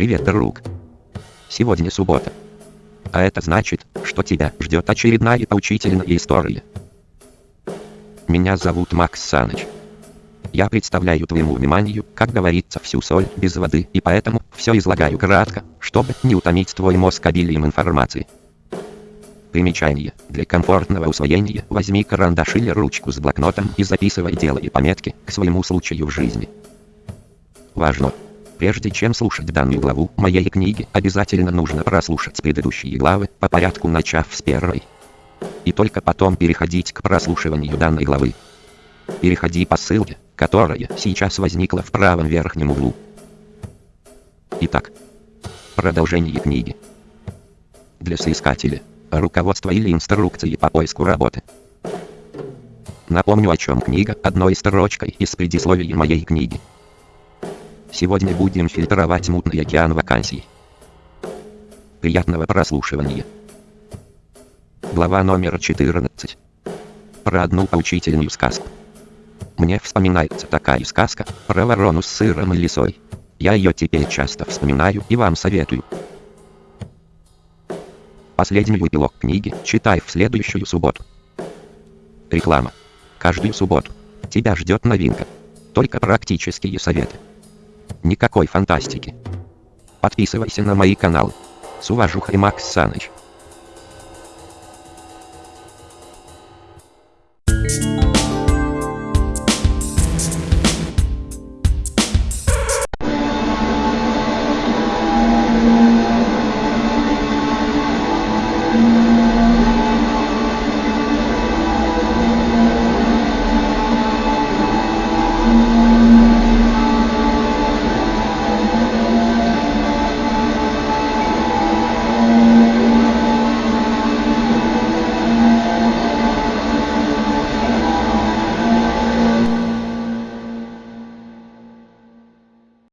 Привет, друг. Сегодня суббота. А это значит, что тебя ждет очередная поучительная история. Меня зовут Макс Саныч. Я представляю твоему вниманию, как говорится, всю соль без воды, и поэтому все излагаю кратко, чтобы не утомить твой мозг обилием информации. Примечание. Для комфортного усвоения возьми карандаш или ручку с блокнотом и записывай делай пометки к своему случаю в жизни. Важно! Прежде чем слушать данную главу моей книги, обязательно нужно прослушать предыдущие главы, по порядку начав с первой. И только потом переходить к прослушиванию данной главы. Переходи по ссылке, которая сейчас возникла в правом верхнем углу. Итак, продолжение книги. Для соискателя. Руководство или инструкции по поиску работы. Напомню о чем книга одной строчкой из предисловия моей книги. Сегодня будем фильтровать мутный океан вакансий. Приятного прослушивания. Глава номер 14. Про одну поучительную сказку. Мне вспоминается такая сказка про ворону с сыром и лисой. Я ее теперь часто вспоминаю и вам советую. Последний эпилог книги читай в следующую субботу. Реклама. Каждую субботу. Тебя ждет новинка. Только практические советы. Никакой фантастики. Подписывайся на мои каналы. С уважухой Макс Саныч. Thank you.